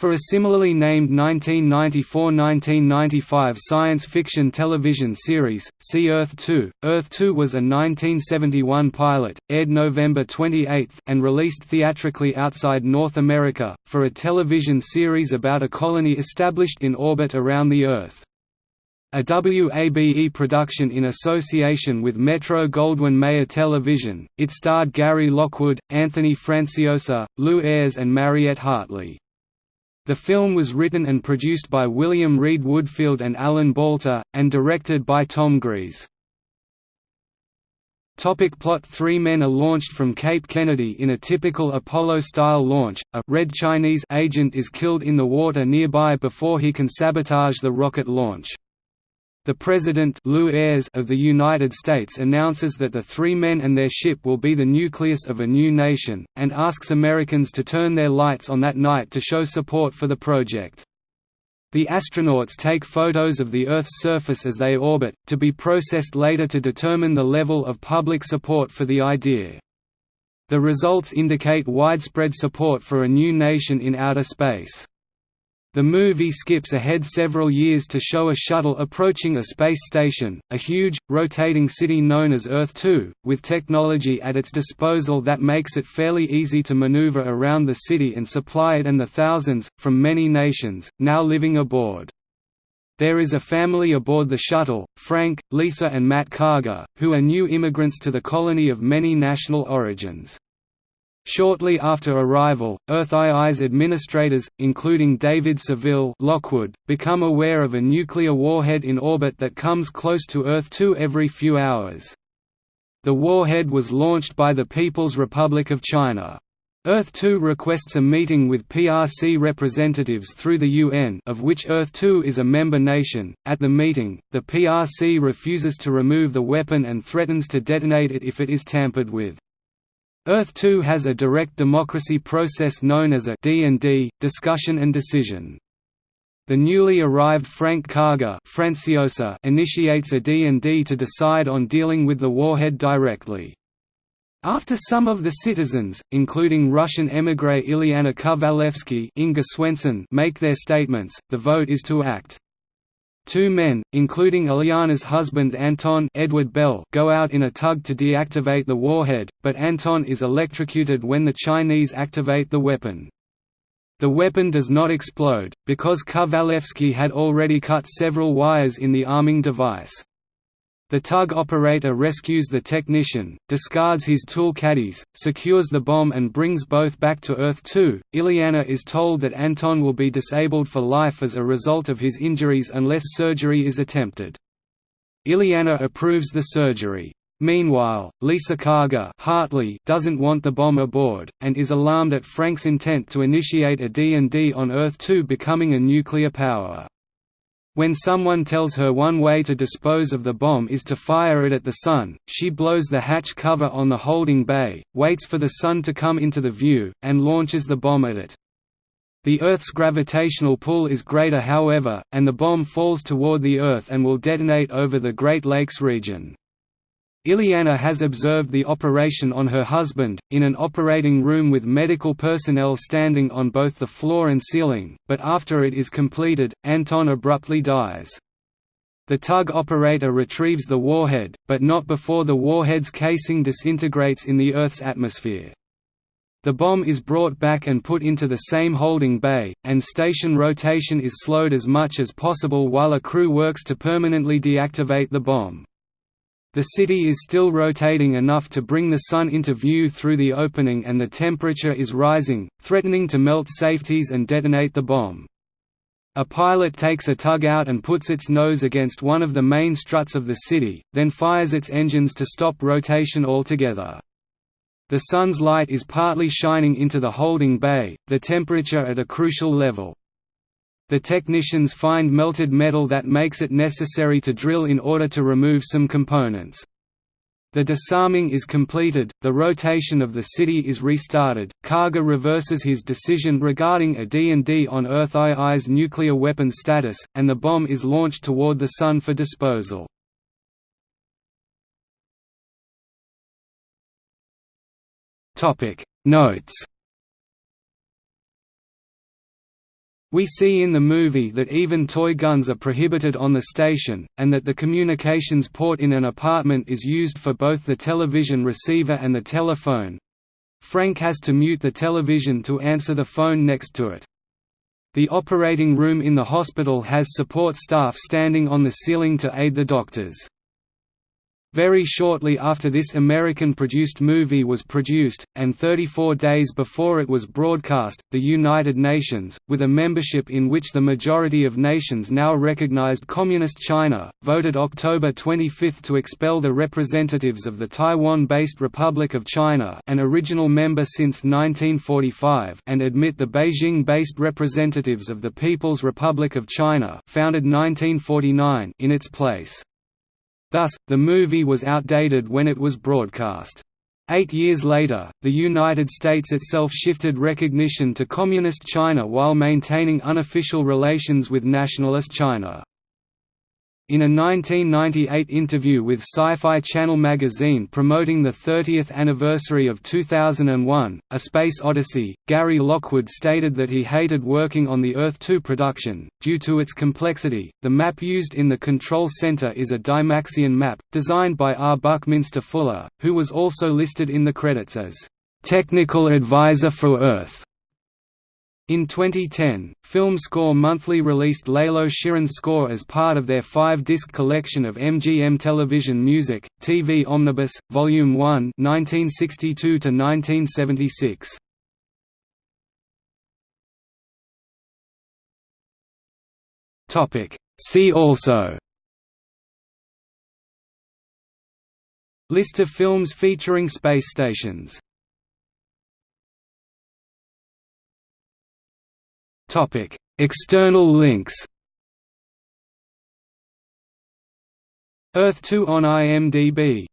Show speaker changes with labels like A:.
A: For a similarly named 1994–1995 science fiction television series, see Earth 2. Earth 2 was a 1971 pilot, aired November 28 and released theatrically outside North America, for a television series about a colony established in orbit around the Earth. A WABE production in association with Metro-Goldwyn-Mayer Television, it starred Gary Lockwood, Anthony Franciosa, Lew Ayres and Mariette Hartley. The film was written and produced by William Reed Woodfield and Alan Balter, and directed by Tom Gries. Topic plot Three men are launched from Cape Kennedy in a typical Apollo-style launch. A red Chinese agent is killed in the water nearby before he can sabotage the rocket launch. The President Lew Ayres of the United States announces that the three men and their ship will be the nucleus of a new nation, and asks Americans to turn their lights on that night to show support for the project. The astronauts take photos of the Earth's surface as they orbit, to be processed later to determine the level of public support for the idea. The results indicate widespread support for a new nation in outer space. The movie skips ahead several years to show a shuttle approaching a space station, a huge, rotating city known as Earth-2, with technology at its disposal that makes it fairly easy to maneuver around the city and supply it and the thousands, from many nations, now living aboard. There is a family aboard the shuttle, Frank, Lisa and Matt Karger, who are new immigrants to the colony of many national origins. Shortly after arrival, Earth II's administrators, including David Seville Lockwood, become aware of a nuclear warhead in orbit that comes close to Earth 2 every few hours. The warhead was launched by the People's Republic of China. Earth-2 requests a meeting with PRC representatives through the UN of which Earth-2 is a member nation. At the meeting, the PRC refuses to remove the weapon and threatens to detonate it if it is tampered with. Earth-2 has a direct democracy process known as a D&D, discussion and decision. The newly arrived Frank Karger Franciosa initiates a D&D to decide on dealing with the warhead directly. After some of the citizens, including Russian émigré Ilyana Kovalevsky Inga Swenson make their statements, the vote is to act. Two men, including Ilyana's husband Anton Edward Bell, go out in a tug to deactivate the warhead, but Anton is electrocuted when the Chinese activate the weapon. The weapon does not explode, because Kovalevsky had already cut several wires in the arming device. The tug operator rescues the technician, discards his tool caddies, secures the bomb and brings both back to Earth 2. Ilyana is told that Anton will be disabled for life as a result of his injuries unless surgery is attempted. Ilyana approves the surgery. Meanwhile, Lisa Karger Hartley doesn't want the bomb aboard, and is alarmed at Frank's intent to initiate a D&D on Earth 2 becoming a nuclear power. When someone tells her one way to dispose of the bomb is to fire it at the sun, she blows the hatch cover on the holding bay, waits for the sun to come into the view, and launches the bomb at it. The Earth's gravitational pull is greater however, and the bomb falls toward the Earth and will detonate over the Great Lakes region. Ilyana has observed the operation on her husband, in an operating room with medical personnel standing on both the floor and ceiling, but after it is completed, Anton abruptly dies. The tug operator retrieves the warhead, but not before the warhead's casing disintegrates in the Earth's atmosphere. The bomb is brought back and put into the same holding bay, and station rotation is slowed as much as possible while a crew works to permanently deactivate the bomb. The city is still rotating enough to bring the sun into view through the opening and the temperature is rising, threatening to melt safeties and detonate the bomb. A pilot takes a tug out and puts its nose against one of the main struts of the city, then fires its engines to stop rotation altogether. The sun's light is partly shining into the holding bay, the temperature at a crucial level the technicians find melted metal that makes it necessary to drill in order to remove some components. The disarming is completed, the rotation of the city is restarted, Karger reverses his decision regarding a D&D on Earth II's nuclear weapon status, and the bomb is launched toward the Sun for disposal. Notes We see in the movie that even toy guns are prohibited on the station, and that the communications port in an apartment is used for both the television receiver and the telephone. Frank has to mute the television to answer the phone next to it. The operating room in the hospital has support staff standing on the ceiling to aid the doctors. Very shortly after this American-produced movie was produced, and 34 days before it was broadcast, the United Nations, with a membership in which the majority of nations now recognized Communist China, voted October 25 to expel the representatives of the Taiwan-based Republic of China an original member since 1945 and admit the Beijing-based representatives of the People's Republic of China founded 1949 in its place. Thus, the movie was outdated when it was broadcast. Eight years later, the United States itself shifted recognition to Communist China while maintaining unofficial relations with Nationalist China. In a 1998 interview with Sci-Fi Channel magazine promoting the 30th anniversary of 2001, A Space Odyssey, Gary Lockwood stated that he hated working on the Earth 2 production, due to its complexity. The map used in the control center is a Dymaxion map, designed by R. Buckminster Fuller, who was also listed in the credits as technical advisor for Earth. In 2010, Film Score Monthly released Lalo Schifrin's score as part of their five-disc collection of MGM Television Music, TV Omnibus, Volume 1 1962–1976. See also List of films featuring space stations Topic: External links. Earth 2 on IMDb